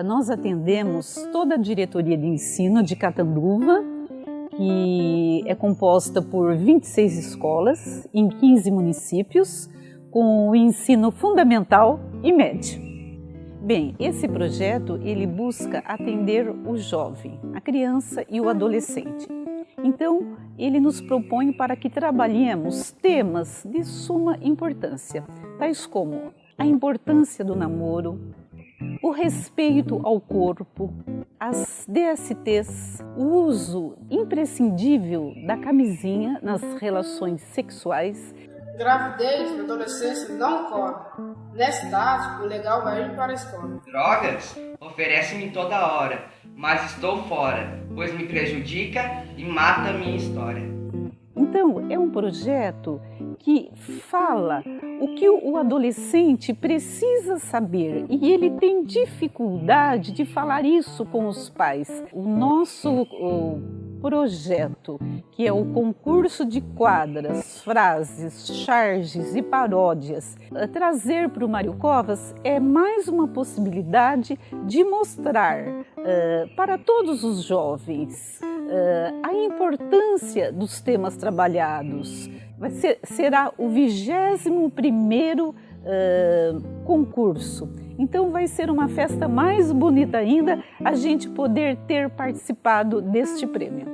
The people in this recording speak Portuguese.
Nós atendemos toda a diretoria de ensino de Catanduva, que é composta por 26 escolas em 15 municípios, com o ensino fundamental e médio. Bem, esse projeto ele busca atender o jovem, a criança e o adolescente. Então, ele nos propõe para que trabalhemos temas de suma importância, tais como a importância do namoro, o respeito ao corpo, as DSTs, o uso imprescindível da camisinha nas relações sexuais. Gravidez na adolescência não ocorre. Nessa idade, o legal é ir para a escola. Drogas oferece-me toda hora, mas estou fora, pois me prejudica e mata a minha história. Então, é um projeto que fala o que o adolescente precisa saber e ele tem dificuldade de falar isso com os pais. O nosso projeto, que é o concurso de quadras, frases, charges e paródias, eh, trazer para o Mário Covas é mais uma possibilidade de mostrar uh, para todos os jovens a importância dos temas trabalhados, vai ser, será o 21 primeiro uh, concurso. Então vai ser uma festa mais bonita ainda a gente poder ter participado deste prêmio.